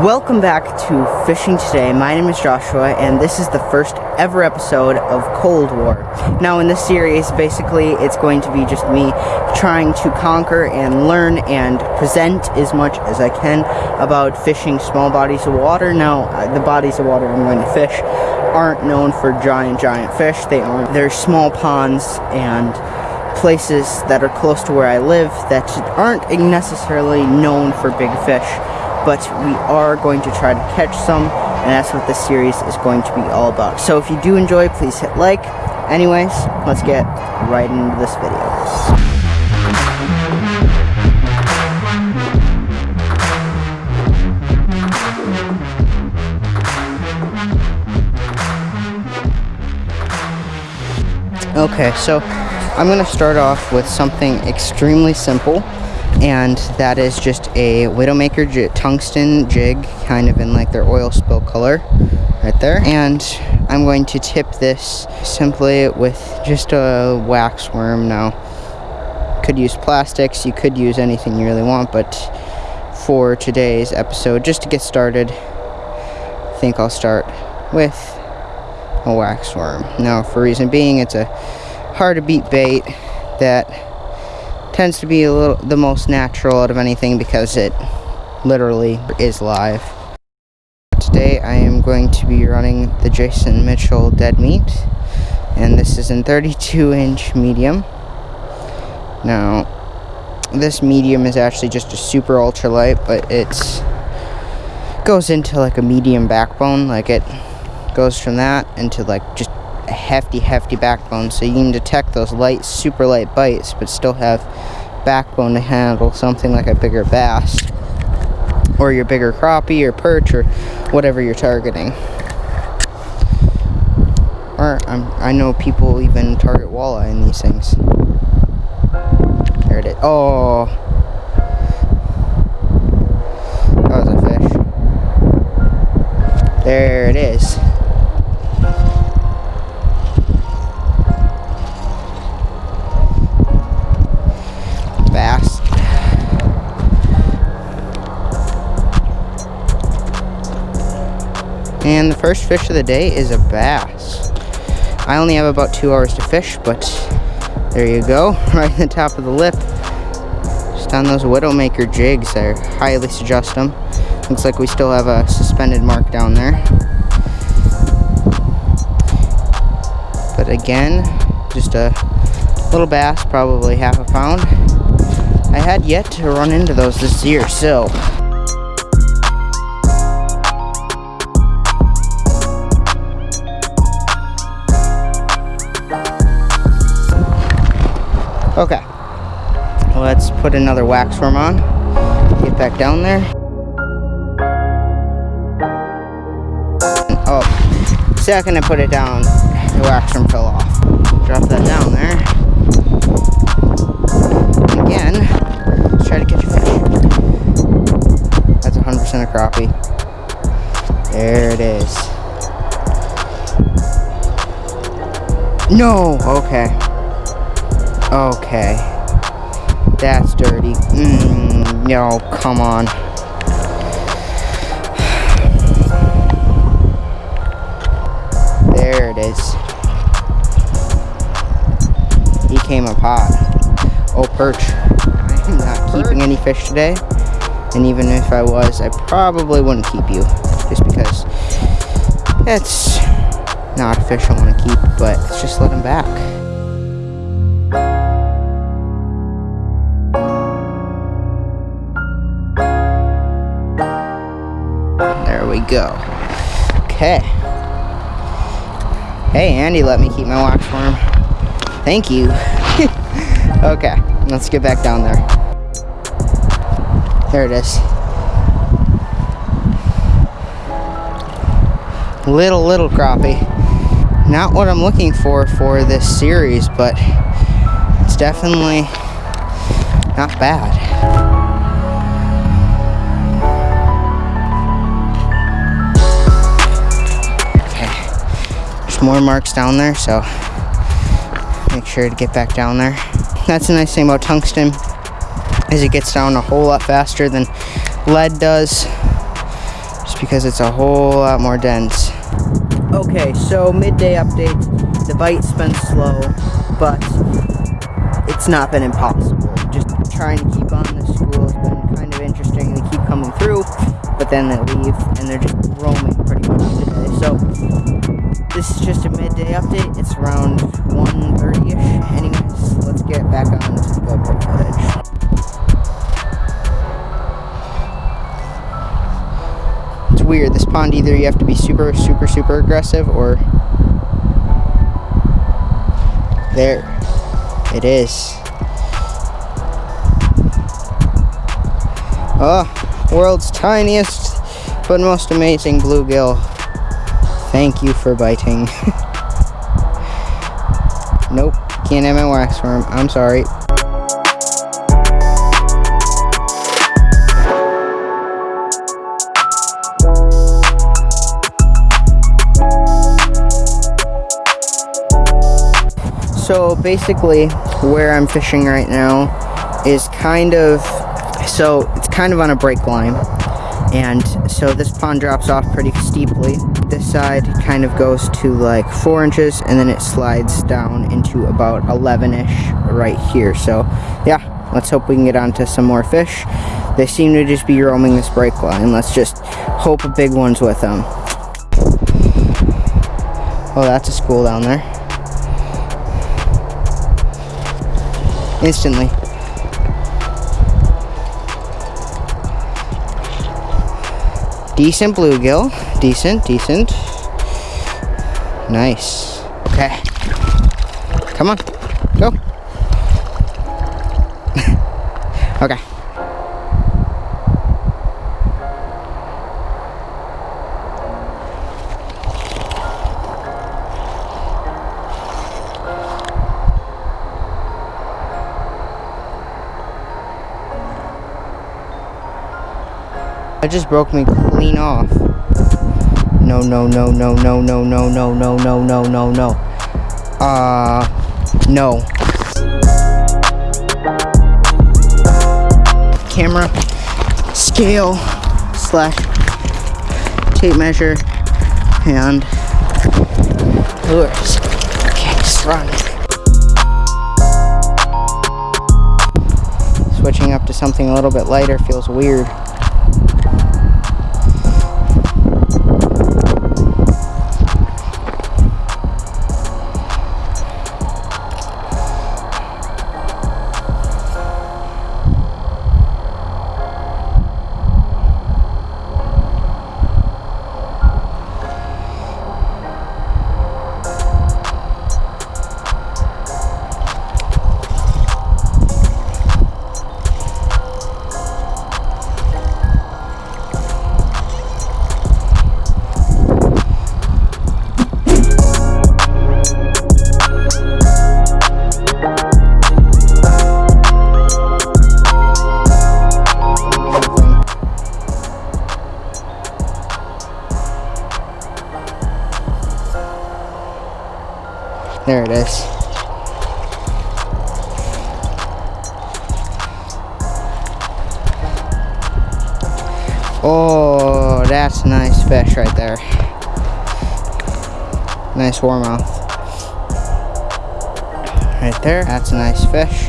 Welcome back to Fishing Today. My name is Joshua, and this is the first ever episode of Cold War. Now, in this series, basically, it's going to be just me trying to conquer and learn and present as much as I can about fishing small bodies of water. Now, uh, the bodies of water I'm going to fish aren't known for giant, giant fish. They aren't. They're small ponds and places that are close to where I live that aren't necessarily known for big fish but we are going to try to catch some, and that's what this series is going to be all about. So if you do enjoy, please hit like. Anyways, let's get right into this video. Okay, so I'm going to start off with something extremely simple and that is just a Widowmaker tungsten jig kind of in like their oil spill color right there. And I'm going to tip this simply with just a wax worm. Now could use plastics you could use anything you really want but for today's episode just to get started I think I'll start with a wax worm. Now for reason being it's a hard to beat bait that tends to be a little the most natural out of anything because it literally is live. Today I am going to be running the Jason Mitchell dead meat and this is in 32 inch medium. Now this medium is actually just a super ultra light but it's goes into like a medium backbone like it goes from that into like just hefty, hefty backbone, so you can detect those light, super light bites, but still have backbone to handle something like a bigger bass, or your bigger crappie, or perch, or whatever you're targeting. Or I'm, I know people even target walleye in these things. There it is. Oh. That was a fish. There it is. And the first fish of the day is a bass. I only have about two hours to fish, but there you go, right in the top of the lip. Just on those Widowmaker jigs, I highly suggest them. Looks like we still have a suspended mark down there. But again, just a little bass, probably half a pound. I had yet to run into those this year, so Okay. Let's put another wax worm on. Get back down there. Oh, second I put it down, the wax worm fell off. Drop that down there. Again, let's try to catch a fish. That's 100% a crappie. There it is. No, okay. Okay. That's dirty. Mm, no, come on. There it is. He came up hot. Oh, perch. I'm not keeping any fish today. And even if I was, I probably wouldn't keep you. Just because it's not a fish I want to keep, but let's just let him back. Go. Okay. Hey, Andy let me keep my wax worm. Thank you. okay, let's get back down there. There it is. Little, little crappie. Not what I'm looking for for this series, but it's definitely not bad. More marks down there, so make sure to get back down there. That's the nice thing about tungsten, is it gets down a whole lot faster than lead does. Just because it's a whole lot more dense. Okay, so midday update. The bite's been slow, but it's not been impossible. Just trying to keep on the school has been kind of interesting. They keep coming through, but then they leave, and they're just roaming pretty much today. So this is just a midday update. It's around 1.30ish. Anyways, let's get back on to the GoPro footage. It's weird. This pond, either you have to be super, super, super aggressive, or... There. It is. Oh, world's tiniest but most amazing bluegill. Thank you for biting. nope, can't have my wax worm. I'm sorry. So basically, where I'm fishing right now is kind of, so it's kind of on a break line and so this pond drops off pretty steeply. This side kind of goes to like four inches and then it slides down into about 11ish right here. So yeah let's hope we can get onto some more fish. They seem to just be roaming this break line let's just hope a big one's with them oh that's a school down there. Instantly Decent bluegill. Decent, decent. Nice. Okay. Come on. Go. okay. That just broke me clean off. No, no, no, no, no, no, no, no, no, no, no, no, no. Uh, no. Camera, scale, slash, tape measure, and lures. Okay, just run. Switching up to something a little bit lighter feels weird. There it is. Oh, that's a nice fish right there. Nice warmouth. Right there, that's a nice fish.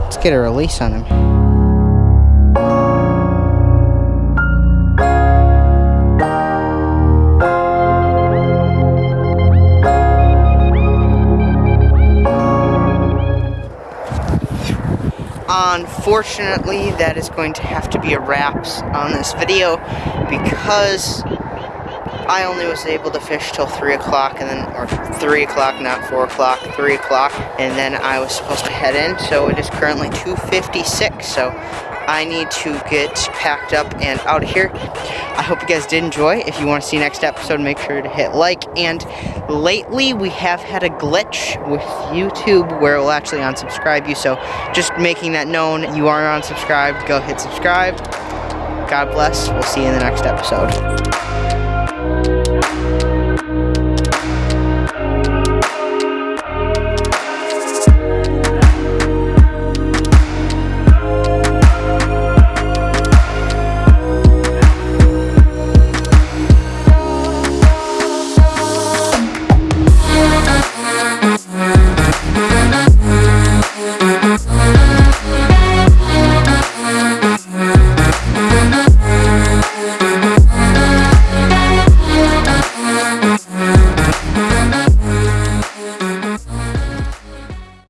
Let's get a release on him. Unfortunately, that is going to have to be a wrap on this video because I only was able to fish till 3 o'clock and then, or 3 o'clock, not 4 o'clock, 3 o'clock, and then I was supposed to head in, so it is currently 2.56, so I need to get packed up and out of here. I hope you guys did enjoy. If you want to see next episode, make sure to hit like. And lately, we have had a glitch with YouTube where it will actually unsubscribe you. So just making that known, you are unsubscribed. Go hit subscribe. God bless. We'll see you in the next episode.